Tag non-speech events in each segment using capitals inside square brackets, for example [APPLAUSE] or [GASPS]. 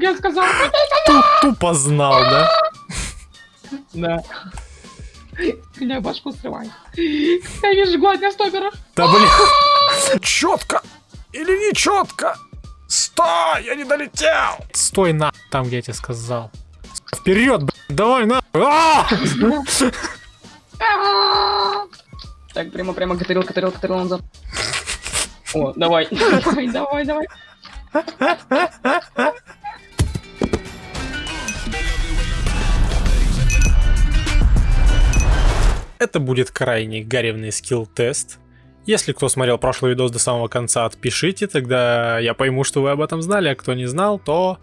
я сказал. Тупо знал, да? Да. Меня башку срывает. Я вижу гладня стопера. Да блин. Четко или не четко? Стой, я не долетел. Стой на там, где я тебе сказал. Вперед, давай на. А! Так, прямо, прямо, катарил, катарил, катарил назад. О, давай, давай, давай, давай. Это будет крайне гаревный скилл-тест. Если кто смотрел прошлый видос до самого конца, отпишите, тогда я пойму, что вы об этом знали, а кто не знал, то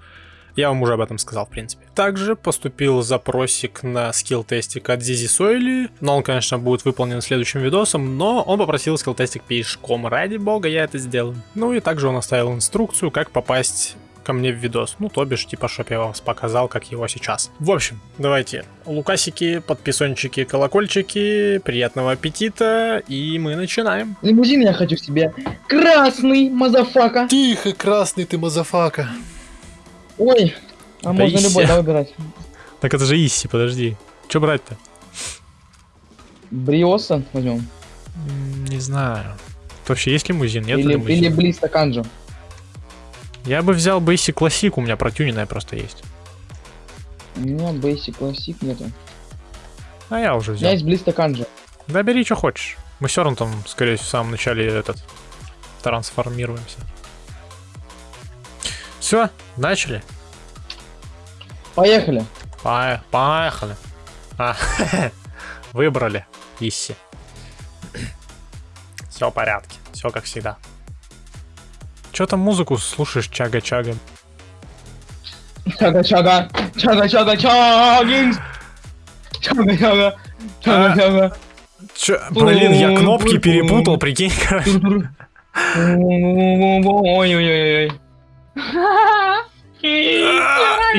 я вам уже об этом сказал, в принципе. Также поступил запросик на скилл-тестик от Зизи Сойли, но он, конечно, будет выполнен следующим видосом, но он попросил скилл-тестик пешком, ради бога, я это сделаю. Ну и также он оставил инструкцию, как попасть ко мне в видос. Ну, то бишь, типа, чтоб я вам показал, как его сейчас. В общем, давайте. Лайкосики, подписончики, колокольчики, приятного аппетита, и мы начинаем. Лимузин я хочу себе. Красный, motherfucka. Тихо, красный ты motherfucka. Ой, а Да можно Issi. любой, да, выбирать. Так это же Issi, подожди. Че брать-то? Brioso возьмем. Не знаю. Вообще есть лимузин? Нет Или, лимузина? или Блиста Канджо. Я бы взял Basic Classic, у меня протюненная просто есть. У меня Basic Classic нету. А я уже У меня взял. есть Блиста Канджо. Да бери, что хочешь. Мы все равно там, скорее всего, в самом начале этот трансформируемся. Все, начали. Поехали. Пое- Поехали. А, [LAUGHS] выбрали. Исси. Все в порядке. Все как всегда. Че там музыку слушаешь, чага-чага? Чага-чага. Чага-чага. Чагинг. Чага-чага. Чага-чага. Чё, блин, я кнопки перепутал, прикинь, короче. Ой-ой-ой.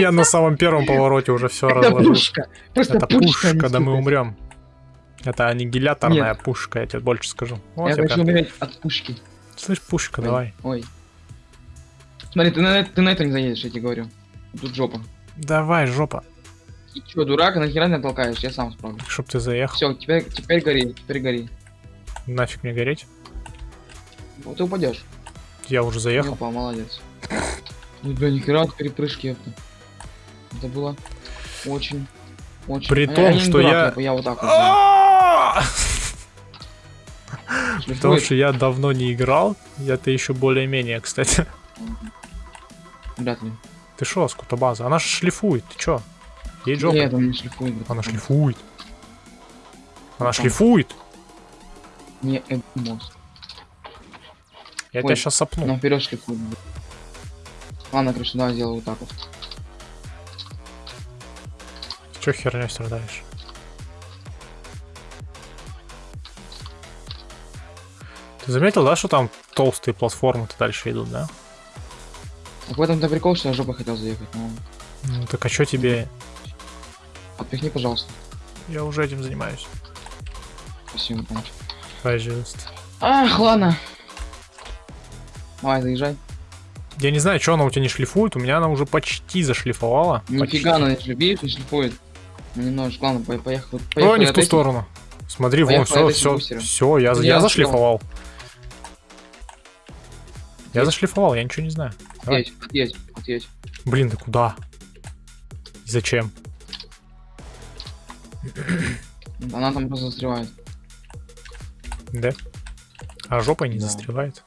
Я на самом первом повороте уже все Это разложил. пушка. Просто Это пушка. не пушка, да мы умрем. Это аннигиляторная пушка, я тебе больше скажу. Я хочу умереть от пушки. Слышь, пушка, давай. Ой. Смотри, ты на, ты на это не заедешь, я тебе говорю. Тут жопа. Давай, жопа. Ты чё, дурак, нахера меня толкаешь? Я сам справлюсь. Чтоб ты заехал. Все, теперь, теперь гори, теперь гори. Нафиг мне гореть. Вот ты упадешь. Я уже заехал. упал, молодец. Ну, бля, нихера от перепрыжки это. Это было очень, очень... При А я- том, не что дурак, я- Я вот так вот! [LAUGHS] Шлифует. Потому что я давно не играл. Я-то еще более-менее, кстати. Вряд ли. Ты шо, скутобаза? Она ж шлифует, ты чё? Ей жопа. Нет, он не шлифует. Она шлифует. Она шлифует. Не, это мост. Я Ой, тебя сейчас сопну. Она вперед шлифует. Ладно, короче, давай сделаю вот так вот. Чё херней страдаешь? Ты заметил, да, что там толстые платформы-то дальше идут, да? Так в этом-то прикол, что я жопой хотел заехать, но... Ну так а чё тебе... Отпихни, пожалуйста. Я уже этим занимаюсь. Спасибо, помощь. Пожалуйста. Ах, ладно. Давай, заезжай. Я не знаю, что она у тебя не шлифует, у меня она уже почти зашлифовала. Нифига, Почти. она не шлифует, не шлифует. Ну, немножечко, ладно, по- поехал. О, не в ту этих. сторону. Смотри, вон, все, все, все, я, Я я зашлифовал. Я зашлифовал, я ничего не знаю. Давай. Отъедь, отъедь, отъедь. Блин, да куда? И Зачем? Она там просто застревает. Да? А жопой не Да. застревает?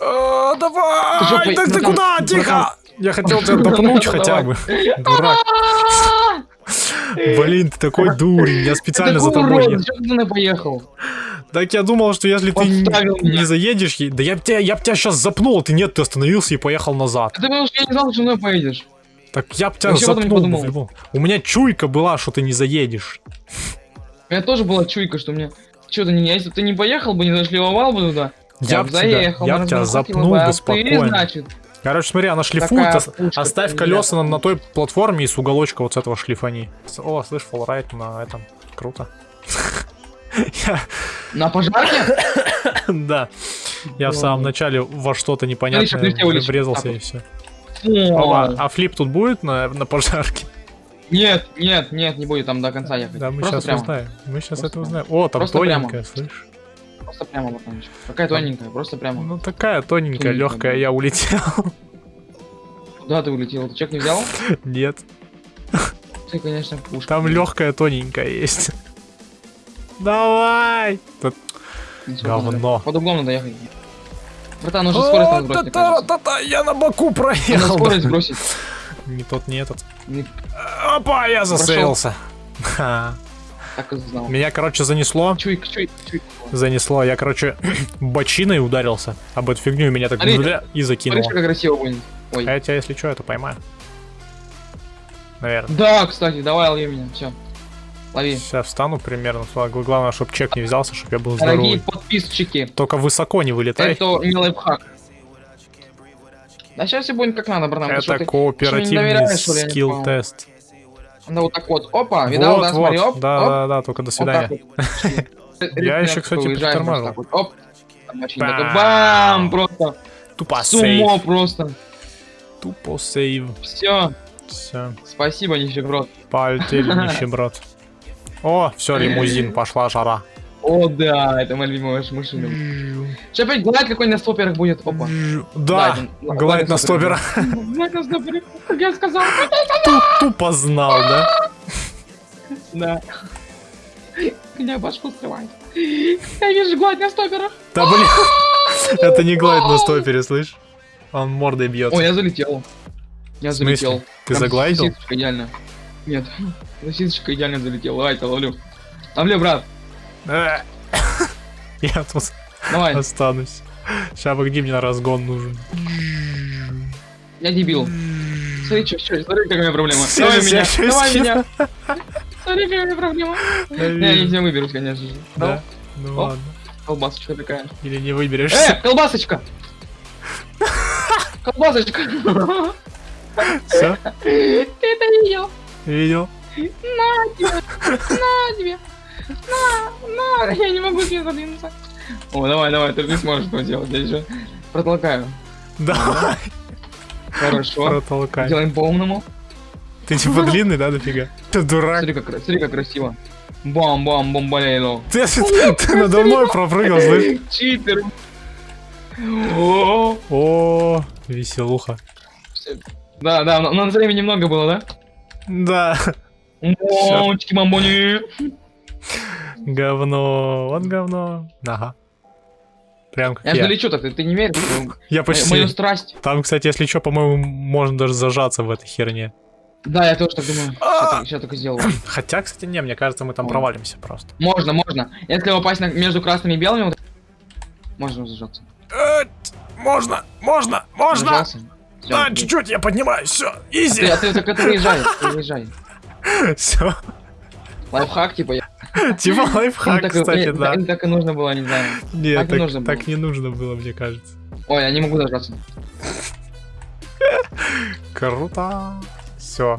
А, давай! Ты жопой- Так ты куда? братан. Тихо! Я хотел тебя допнуть хотя бы. [LAUGHS] Дурак. Блин, ты такой дурень, я специально за тобой ты мной поехал? Так я думал, что если ты Подставил не меня. заедешь, да я б тебя, я б тебя сейчас запнул, а ты нет, ты остановился и поехал назад. Ты потому что я не знал, что мной поедешь. Так я б тебя Вообще запнул. любом- У меня чуйка была, что ты не заедешь. У меня тоже была чуйка, что мне... Что ты не... Если бы ты не поехал бы, не зашлевовал бы туда, Я б б тебя, заехал, я мы б тебя запнул бы, а бы ты, спокойно. значит, Короче, смотри, она шлифует, ос- пушка оставь колеса на, на той платформе и с уголочка вот с этого шлифани. О, слышь, фоллрайт на этом. Круто. [LAUGHS] Я- на пожарке? [COUGHS] Да. Я в самом начале во что-то непонятное врезался и все. О, а флип тут будет на, пожарке? Нет, нет, нет, не будет там до конца ехать. Да, мы Просто сейчас прямо. узнаем. Мы сейчас Просто это узнаем. О, там Просто прямо. тоненькая, слышь? Просто прямо, братанчик. Какая тоненькая, просто прямо. Ну такая тоненькая, Тоненькая, легкая, да. я улетел. [LAUGHS] Куда ты улетел? Ты чек не взял? Нет, Ты, конечно, пушка. там легкая тоненькая есть. Давай! Тут говно. надо. Под углом надо ехать. Братан, нужно скорость надо сбросить, мне кажется. та-та-та-та, я на боку Надо проехал. скорость сбросить. Не тот, не этот. Не Опа, я засейлся. Так и знал. Меня, короче, занесло. Чуйк, чуйк, чуйк. Занесло. Я, короче, [COUGHS] бочиной ударился об эту фигню, и меня так Смотри, бля, и Смотри, закинуло. как красиво будет. Ой. А я тебя, если что, это поймаю. Наверное. Да, кстати, давай лови меня. Все. Лови. Сейчас встану примерно. Главное, чтобы чек не взялся, чтобы я был Дорогие здоровый. подписчики, Только высоко не вылетай. это не лайфхак. Да сейчас все будет как надо, братан. Это кооперативный скилл-тест. Надо вот так вот. Опа, видал, Вот, да, смотри, вот. оп, Да, оп. да, да, только до свидания. [LAUGHS] Я еще, кстати, притормаживал. Оп. Бам. Просто. Тупо Сумо просто. Тупо сейв. Все. Все. Спасибо, нищеброд. Полетели, [LAUGHS] нищеброд. О, все, лимузин, пошла жара. О, да, это моя любимая машина. Сейчас опять глайд какой на стоперах будет. Опа. Да, глайд на стоперах. стопера. Глайд на стоперах, как я сказал. Тупо знал, да? Да. Меня башку скрывает. Я вижу глайд на стоперах. Да блин, это не глайд на стопере, слышь? Он мордой бьется. Ой, я залетел. Я залетел. Ты заглайдил? Идеально. Нет. Сосисочка идеально залетела. Давай, то ловлю. Ловлю, брат. Э. [LAUGHS] Я тут Давай. останусь. Сейчас погоди, мне на разгон нужен. Я дебил. Смотри, что, что, смотри, какая у меня проблема. Давай меня, давай меня. Смотри, какая у меня проблема. Я Не, я тебя выберусь, конечно же. Да? Ну ладно. Колбасочка такая. Или не выберешься. Э, колбасочка! [LAUGHS] Колбасочка! Все, Ты [LAUGHS] это видел? Видел? На тебе! На тебе! На! На! Я не могу тебе задвинуться. О, давай, давай, ты не сможешь этого делать. Я еще протолкаю. Давай, Хорошо. протолкай. Делаем по умному. Ты типа длинный, да, дофига? Ты дурак. Смотри, как, смотри, как красиво. Бам-бам, бомбалейло. Ты, ты надо мной пропрыгал, слышь? Читер. О, веселуха. Да, да, но но на времени немного было, да? Да, Мамочки, мамони. говно, вот говно. Ага. Прям как Я же я. лечу так, ты, ты не веришь Я почти. мою страсть? Там, кстати, если что, по-моему, можно даже зажаться в этой херне. Да, я тоже так думаю. Сейчас так- Сейчас только сделаю. [CLEARS THROAT] Хотя, кстати, не, мне кажется, мы там провалимся просто. Можно, можно. Если упасть между красными и белыми, можно зажаться. Э, Можно, можно, можно! Да, чуть-чуть, я поднимаюсь, все, А ты, изи. а ты так это выезжай, ты выезжай. [LAUGHS] Все, Лайфхак, типа, я... типа лайфхак, так, и- кстати, да. так- так и нужно было, не знаю. Нет, так и так нужно было. так не нужно было, мне кажется. Ой, я не могу зажаться. [LAUGHS] Круто. Все.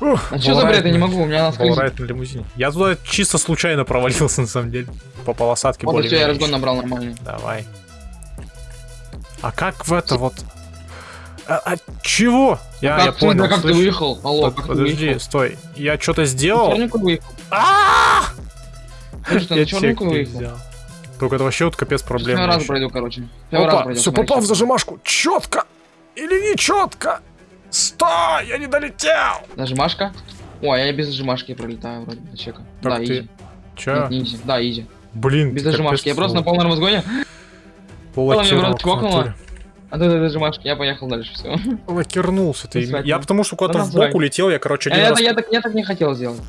А что за бред, я не могу, у меня. Волрайт на лимузине. Я туда чисто случайно провалился, на самом деле. По полосатке Вот, более все, я разгон набрал нормальный. Давай. А как в это вот... А, а чего? Я, я как ты, понял. да как ты слышь. выехал? Алло, Под- как ты Подожди, выехал? стой. Я что-то Ты сделал? А! Ты Я черненькую не выехал? Только это вообще вот капец проблем. Первый раз пройду, короче. Опа, все попал в зажимашку. Четко или не четко? Стой, я не долетел. Нажимашка? Ой, я без зажимашки пролетаю вроде до чека. Так да, ты- изи. Че? Нет, не изи. Да, изи. Блин, Без ты зажимашки. Я просто на полном разгоне. Натуре. А ты зажимашки, я поехал дальше, все. Лакернулся ты. Я потому что куда-то Да в бок улетел, я, короче, один Я, раз... я, так, не хотел сделать.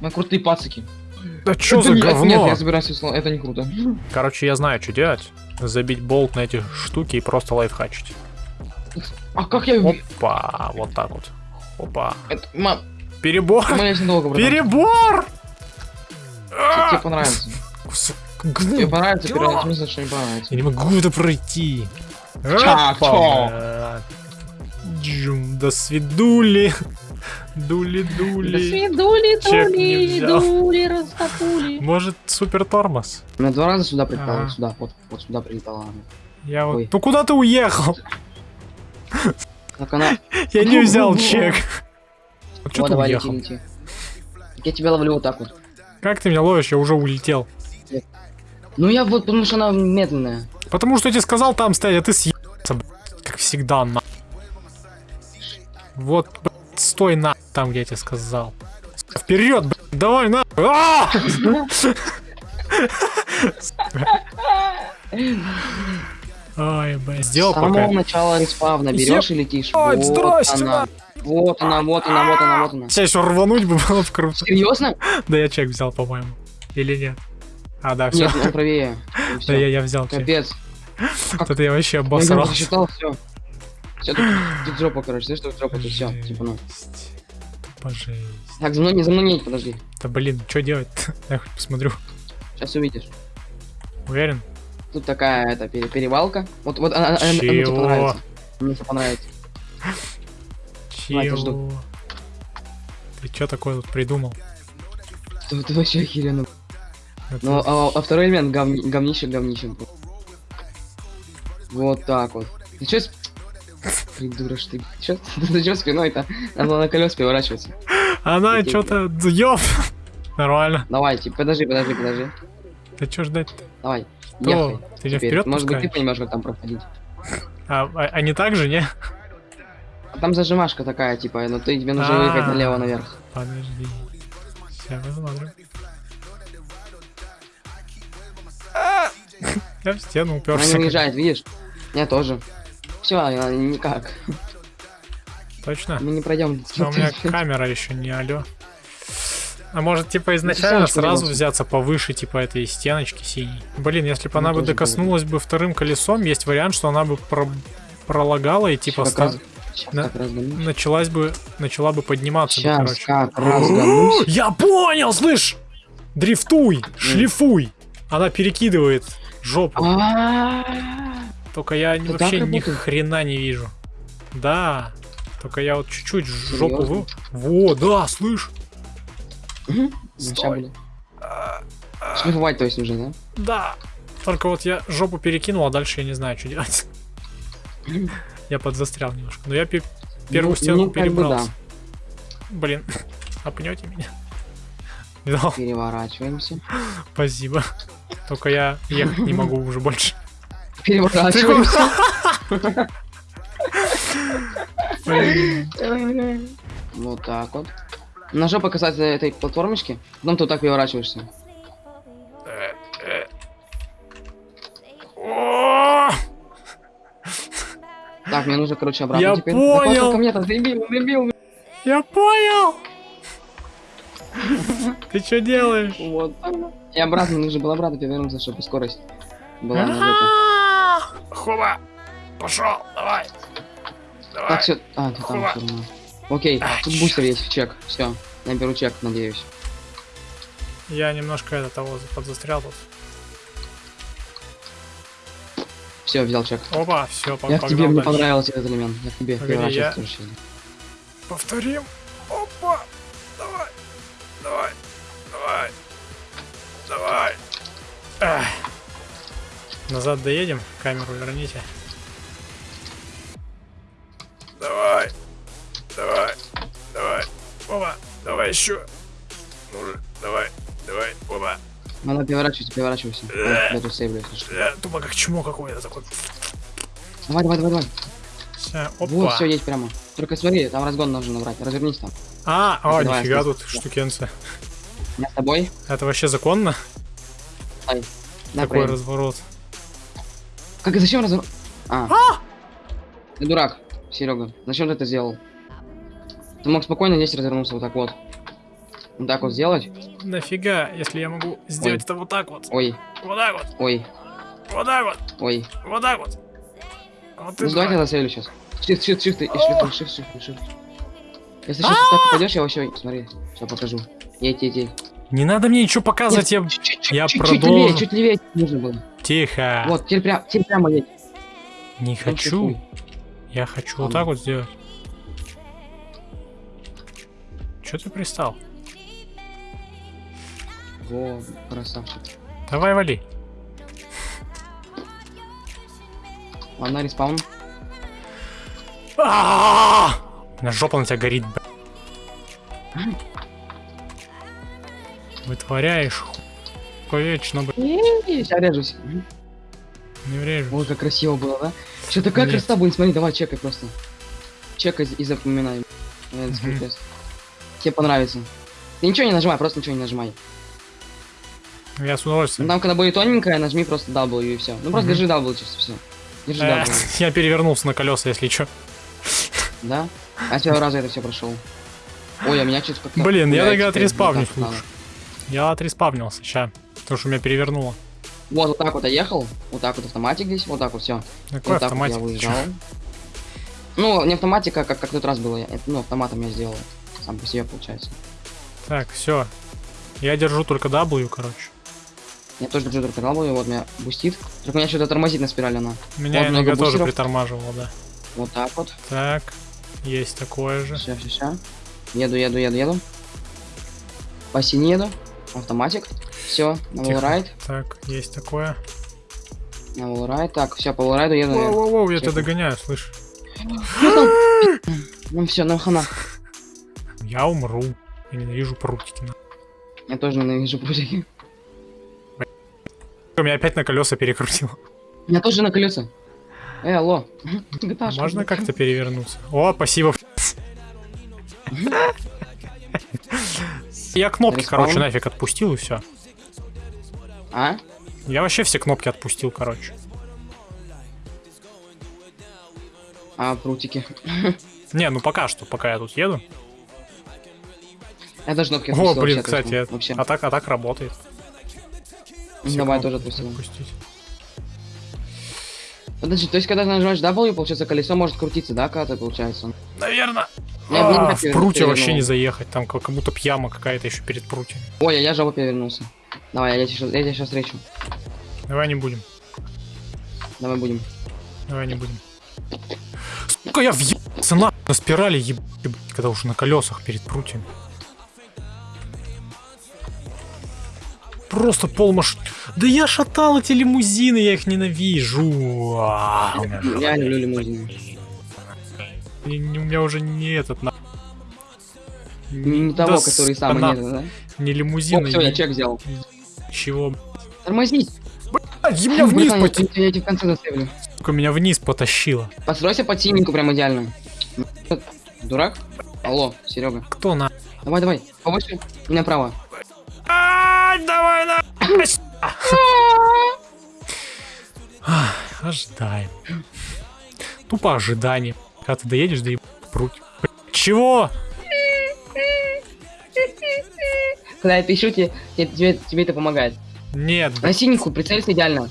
Мы крутые пацики. Да что Это за говно? Нет, я собираюсь, усло- это не круто. Короче, я знаю, что делать. Забить болт на эти штуки и просто лайфхачить. А как я... Опа, вот так вот. Опа. Это, мам, Перебор! братан. Перебор! Тебе А! понравится. Кусок Тебе понравится, первый смысл, что не понравится. Я не могу это пройти. Опа, чо? Джум, До свидули. До Дули-дули. свидули, Чек не дули, растопули. Может, супер тормоз? На два раза сюда прилетала, Ага. вот сюда, вот, вот сюда прилетала она. Я вот... Ой. Ну куда ты уехал? Так она... [LAUGHS] Я не взял чек. Вот что Вот, ты уехал? Я тебя ловлю вот так вот. Как ты меня ловишь? Я уже улетел. Ну я вот, потому что она медленная. Потому что я тебе сказал там стоять, а ты съебался, блядь, как всегда, на. Вот, блядь, стой на там, где я тебе сказал. Вперед, блядь, давай на. А! Ой, блядь, С сделал самого пока. начала респавна берешь и летишь. Ой, здрасте. Вот она, вот она, вот она, вот она. Сейчас еще рвануть бы было бы круто. Серьезно? Да я чек взял, по-моему. Или нет? А, да, все. Нет, правее. [LAUGHS] Да я, я взял. Капец. [LAUGHS] Это я вообще Я обосрался. засчитал, все. Все, тут, [GASPS] тут жопа, короче, знаешь, тут жопа, тут все, типа, ну. Жесть. Так, за мной не, за мной не, подожди. Да блин, что делать [LAUGHS] Я хоть посмотрю. Сейчас увидишь. Уверен? Тут такая, это, пере- перевалка. Вот, вот, она, она, она мне Чего? понравится. Мне тебе понравится. Я. Чего? Ты что такое тут придумал? Ты, ты вообще охеренно. Ну, а, а второй элемент говни, говнище говнищем. Вот так вот. Ты чё с... Придурок ты. Чё? [LAUGHS] Ты чё спиной-то? Надо было на колес переворачиваться. Она что-то... Ёп! Нормально. Давай, типа, подожди, подожди, подожди. Да что ждать-то? Давай. Что? Ехай. Ты Теперь. вперед Может быть, ты понимаешь, как там проходить. А, а, а не так же, не? Там зажимашка такая, типа, ну ты тебе нужно А. выехать налево наверх. Подожди. Сейчас посмотрим. [LAUGHS] Я в стену Она уперся. не уезжает, видишь? Я тоже. Все, никак. Точно? Мы не пройдем. А у меня [LAUGHS] камера еще не алё. А может, типа, изначально сразу взяться повыше, типа, этой стеночки синей? Блин, если бы Ну, она бы тоже было. докоснулась бы вторым колесом, есть вариант, что она бы про- пролагала и, типа, Как ста- раз- Сейчас Да. как разгонюсь. началась бы, начала бы подниматься бы, Сейчас короче. как разгонусь. [GASPS] Я понял, слышь! Дрифтуй, шлифуй. Она перекидывает жопу. А, Только я вообще ни хрена не вижу. Да. Только я вот чуть-чуть жопу вы... Во, да, слышь. мгм. Стой. Шлифовать, то есть, уже, да? Да. Только вот я жопу перекинул, а дальше я не знаю, что делать. [LAUGHS] Я подзастрял немножко. Но я пе- первую Ну, ну, бы перебрался. Блин, [LAUGHS] опнете меня? Видал? Переворачиваемся. Спасибо. Только я ехать не могу уже больше. Переворачиваемся. Вот так вот. На жопу касается этой платформочки, потом ты вот так переворачиваешься. Так, мне нужно, короче, обратно Я теперь. понял. Ко мне-то, дебил, дебил. Я понял! [LAUGHS] Ты что делаешь? Вот. И обратно, нужно было обратно перевернуться, чтобы скорость была на. А, Хоба! Пошел, давай! Так, Давай! все. А, ты там равно. Окей, тут бустер есть в чек. Все, я беру чек, надеюсь. Я немножко это того подзастрял тут. Все, взял чек. Опа, все, Я к тебе, мне понравился этот элемент. Я к тебе Погоди, я-. Повторим. Опа! Назад доедем, камеру верните. Давай! Давай! Давай! Опа! Давай еще! Ну же, давай! Давай! Опа! Надо переворачиваться, переворачивайся. Я тут сейвлю, если Тупо как чмо какое-то такое. Давай, давай, давай, давай. Вот, Опа! все, есть прямо. Только смотри, там разгон нужно набрать. Развернись там. А, а, Давай, нифига тут штукенция. Я с тобой. Это вообще законно? Дай, Такой разворот. Как и зачем разор... А. Ты дурак, Серега. Зачем ты это сделал? Ты мог спокойно здесь развернуться вот так вот. Вот так вот сделать. Нафига, если я могу сделать это вот так вот. Ой, Вот так вот. ой, Вот так вот. ой. Вот так вот. Вот Ну ты давай я давай. засейвлю сейчас. Shift, shift, shift, и shift, shift, shift, shift. Если сейчас так попадешь, я вообще... Смотри, все покажу. Едь, едь, едь. Не надо мне ничего показывать, я... Я чуть продолжу. левее, чуть левее нужно было. Тихо. Вот, теперь прям, теперь прямо едь. Не хочу. Я хочу вот Ладно. так вот сделать. Че ты пристал? Во, красавчик. Давай вали. Ладно, респаун. А! У меня жопа на тебя горит, б***ь. Вытворяешь ху... вечно, блядь. Сейчас режусь. Не врежу. Ой, как красиво было, да? Что такая Нет. красота будет, смотри, давай чекай просто. Чекай и запоминай. Э, скилл тест. Тебе понравится. Ты ничего не нажимай, просто ничего не нажимай. Я с удовольствием. там, когда будет тоненькая, нажми просто W и все. Ну, просто держи W чисто, все. Держи Э, W, [LAUGHS] Я перевернулся на колеса, если что. да? А с раза это все прошел. Ой, а меня что-то Блин, я тогда отреспавнюсь. Я отреспавнился, ща. Потому что меня перевернуло. Вот, вот так вот я ехал, вот так вот автоматик здесь, вот так вот все. Какой вот автоматик? вот я выезжал. Ну, не автоматика, как, как тот раз было. Это, ну, автоматом я сделал. Сам по себе получается. Так, все. Я держу только W, короче. Я тоже держу только W, вот меня бустит. Только меня что-то тормозит на спирали она. Меня Вот много иногда тоже притормаживало, да. Вот так вот. Так, есть такое же. Все, все, все. Еду, еду, еду, еду. По сине еду. Автоматик. Все, на волрайд. Так, есть такое. На волрайд. Так, все, по волрайду еду. наверное. Воу-воу-воу, я тебя догоняю, слышь. [LAUGHS] Ну все, ну хана. Я умру. Я ненавижу прутики. Я тоже ненавижу прутики. Меня опять на колеса перекрутило. Меня тоже на колеса. Э, алло. [LAUGHS] GTA, Можно как-то перевернуться? О, спасибо. [LAUGHS] Я кнопки, Респаун. короче, нафиг отпустил и все. А? Я вообще все кнопки отпустил, короче. А, прутики. [LAUGHS] Не, ну пока что, пока я тут еду. Я даже кнопки О, отпустил блин, вообще, кстати, Вообще. а так, а так работает. Все Давай тоже отпустил. отпустить. Подожди, то есть когда нажимаешь W, получается колесо может крутиться, да, когда получается? Наверное. А, в я прутье вообще не заехать, там как будто пьяма какая-то еще перед прутьем. Ой, я жопу перевернулся. Давай, я тебя сейчас встречу. Давай не будем, Давай будем. давай не будем. Сука, я въебался на, на спирали, еб... ебать, когда уже на колесах перед прутьями. Просто пол маш... Да я шатал эти лимузины, я их ненавижу. Я люблю лимузины. Не- не- У меня уже не этот на... Не, не того, Да который сука, самый на- нет, да? Не лимузин, все, я не- чек взял. чего. Тормознись! А, меня вниз Братан, я, я, в конце заставлю. Меня вниз потащило. Постройся под синенькую прям идеально. Дурак? Алло, Серега. Кто на... Давай, давай. Повыше. У меня право. Давай на... [LAUGHS] Ожидаем. Тупо ожидание. Когда ты доедешь, да и пруть. Чего? Когда я пишу, тебе, тебе, тебе, это помогает. Нет, На синенькую прицелься идеально.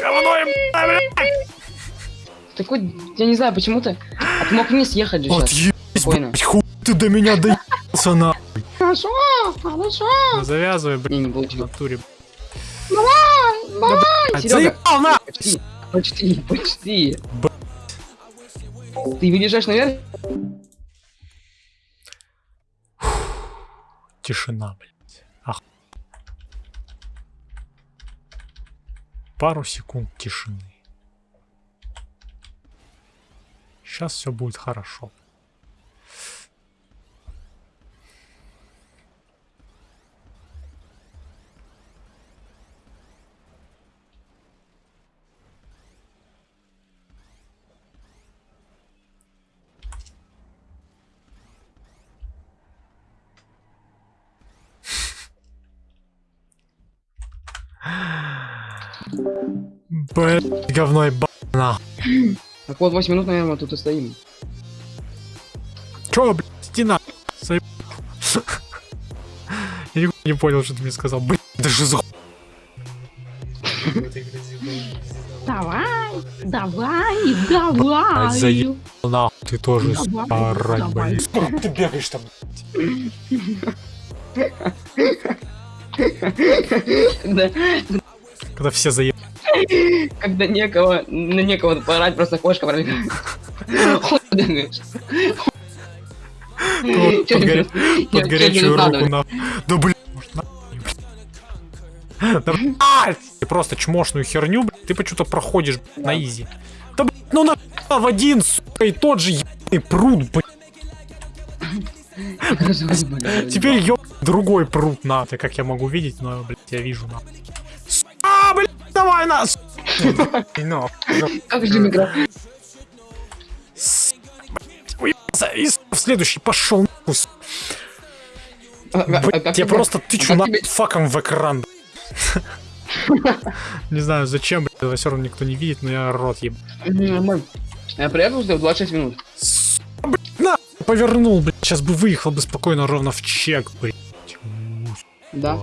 говно им, блядь. Такой, я не знаю, почему-то. А ты мог вниз ехать же сейчас. Отъебись, Спокойно. блядь, хуй ты до меня доебался на... Хорошо, хорошо. Завязывай, блядь, Не, не в натуре. Давай, Серега. Заебал на! Почти, почти, почти. Б- Ты выезжаешь наверх? Тишина, блядь. Ах. Пару секунд тишины. Сейчас все будет хорошо. Блять, говно и на. Так вот, 8 минут, наверное, тут и стоим. Чё, блядь, стена? Заеб- [LAUGHS] Я нихуя не понял, что ты мне сказал. Блядь, даже за... Давай, давай, давай. заеб- Нахуй, ты тоже орать, блядь. [LAUGHS] Сколько ты бегаешь там? Когда, [LAUGHS] Когда все заеб... когда некого, на некого поорать, просто кошка пробегает. Под, горячую руку на... Да блядь! Ты просто чмошную херню, блядь, ты почему-то проходишь блядь, на изи. Да, блядь, ну на в один, сука, и тот же ебаный пруд, блядь. Теперь ёб другой пруд, на. Это как я могу видеть, но, блядь, я вижу, на. А, блядь, давай, на, сука. Ну, Как же игра? И следующий пошел нахуй, сука. А, Блядь, я просто тычу на факом в экран. [LAUGHS] Не знаю зачем, блядь, все равно никто не видит, но я рот еб. Я приехал сюда в 26 минут. На! Повернул, блядь, сейчас бы выехал бы спокойно ровно в чек, блядь. Да.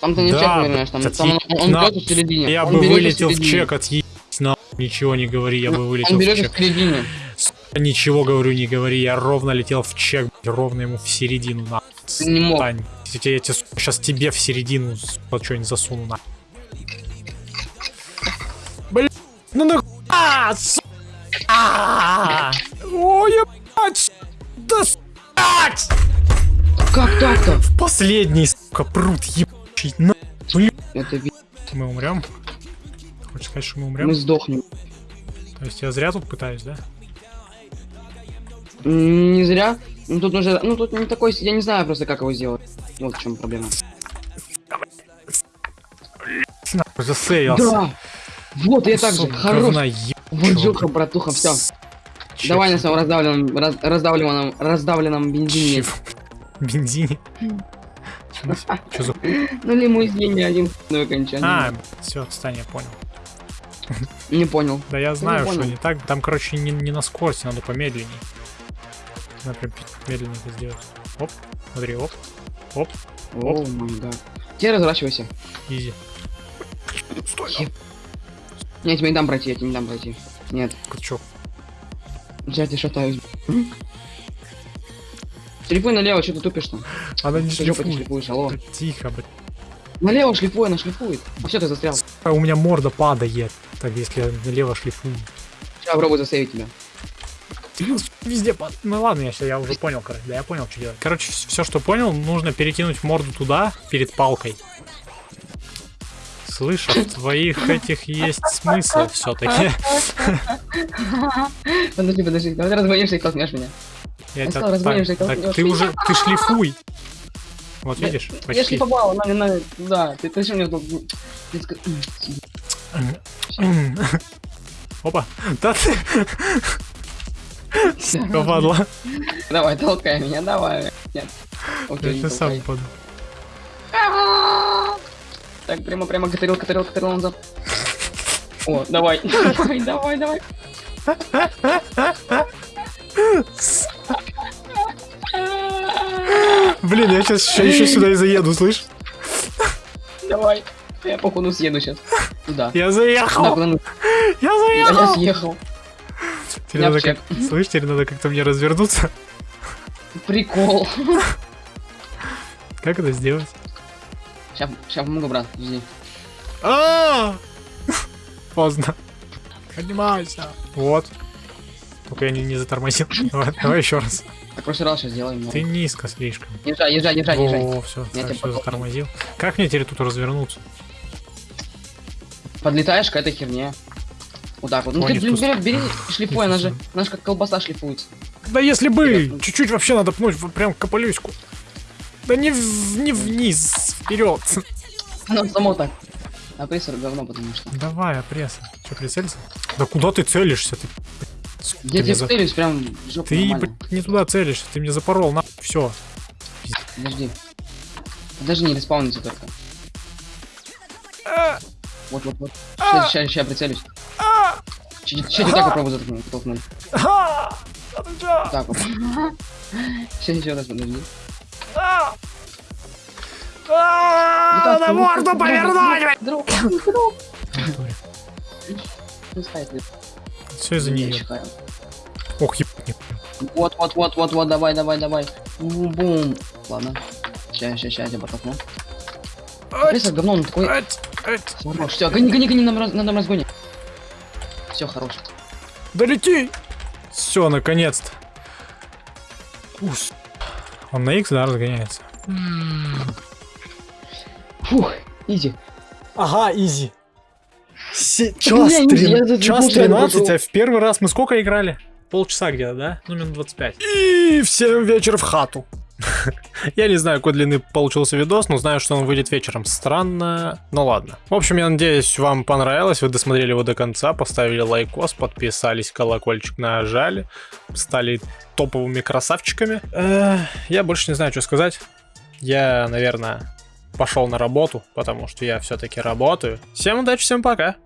Там ты не Да, чек повернешь, там, там он, он на. берет в середине. Я Он бы вылетел в середине. чек, отъебись, на ничего не говори, я бы вылетел Он в берет чек. в середине. Сука, Ничего говорю, не говори, я ровно летел в чек, ровно ему в середину, на. Ты не мог. Стань. Я, я, сейчас тебе в середину что-нибудь засуну, на. Блин, ну нахуй, а, сука! А! Ой, ебать! Да, блядь! Как так-то? В последний, сука, пруд ебучий, на. Это Мы умрем? Хочешь сказать, что мы умрем? мы сдохнем. То есть я зря тут пытаюсь, да? Не зря. Ну тут уже, ну тут не такой, я не знаю просто как его сделать. Вот в чем проблема. Нахуй, засейвился. Да. Вот я так же. Хорош. Вонжуха, братуха, все. Давай на своем раздавленном, раз- раздавленном, раздавленном бензине. Чего? Бензине. Что за... На лимузине один ну окончание. А, все, отстань, я понял. Не понял. Да я знаю, что не так. Там, короче, не, не на скорости, надо помедленнее. Надо прям медленнее это сделать. Оп, смотри, оп, оп, О май гад. Теперь разворачивайся. изи. Стой, Еб- Не, я тебе не дам пройти, я тебе не дам пройти. Нет, чё? я тебе шатаюсь. Шлифуй налево, что ты тупишь там? Она не шлифует. шлифуешь, алло. Да Тихо, блядь. Налево шлифуй, она шлифует. А все, ты застрял. А у меня морда падает. Так, если я налево шлифую. Сейчас попробую засейвить тебя. Везде пад... Ну ладно, я, я уже понял, короче. Да, я понял, что делать. Короче, все, что понял, нужно перекинуть морду туда, перед палкой. Слышь, а в твоих этих есть смысл все-таки. [LAUGHS] Подожди, подожди, давай разгонишься и толкнешь меня. Я Я сказал, так, толкнешь. так ты уже, [LAUGHS] ты шлифуй. Вот Я- видишь, Я почти. шлифовал, на, на, да, ты что мне. Опа, да ты, [LAUGHS] Всё. падла. Давай, толкай меня, давай. Нет. Окей, Я сам упаду. [LAUGHS] Так, прямо, прямо, катерил, катерил, катерил назад. О, давай, давай, давай, давай. Блин, я сейчас еще сюда и заеду, слышь? Давай. Я походу съеду сейчас. Туда. Я заехал! нужно. Я Я я заехал! съехал. Теперь надо как... Слышь, теперь надо как-то мне развернуться. Прикол. Как это сделать? Сейчас, сейчас помогу, брат, жди. А! Поздно. Поднимайся. Вот. Только я не, не затормозил. [LAUGHS] Давай, давай еще раз. Так, в прошлый раз сейчас сделаем. Ты низко слишком. Езжай, езжай, езжай, езжай. О, все, Я все затормозил. Как мне теперь тут развернуться? Подлетаешь к этой херне. Вот так вот. Ну ты, блин, бери, бери, [LAUGHS] шлифуй, она же, она же как колбаса шлифуется. Да если бы! Чуть-чуть вообще надо пнуть прям капалюську. Да не, в- не вниз, вперед. Оно само так. А прессор говно, потому что. Давай, опресса. Че, прицелься? Да куда ты целишься? Ты, Я тебе за- целюсь прям жопу ты нормально. блядь, не туда целишься, ты мне запорол, на все. Подожди. Даже не респаунится только. Вот, вот, вот. А! Сейчас, сейчас, сейчас прицелюсь. Сейчас тебе так попробую затолкнуть. толкнуть. Так вот. Сейчас еще раз подожди. На морду повернуть! Друг, ты. Все из-за нее. чихаю. Ох, ебать. Вот, вот, вот, вот, вот, давай, давай, давай. Бум. Ладно. Сейчас, сейчас, сейчас, я потолкну. Прессор говно, он такой... Хорош, все, гони, гони, гони на, на, на разгоне. Все, хорош. Долети! Все, наконец-то. Он на X, да, разгоняется. Фух, Изи. Ага, изи. Се- час, меня трин- я за час полчаса 13, пошел. а в первый раз мы сколько играли? Полчаса где-то, да? Ну, минут 25. И в 7 вечера в хату. [LAUGHS] Я не знаю, какой длины получился видос, но знаю, что он выйдет вечером. Странно, ну ладно. В общем, я надеюсь, вам понравилось, вы досмотрели его до конца, поставили лайкос, подписались, колокольчик нажали, стали топовыми красавчиками. Э, Я больше не знаю, что сказать. Я, наверное, пошел на работу, потому что я все-таки работаю. Всем удачи, всем пока.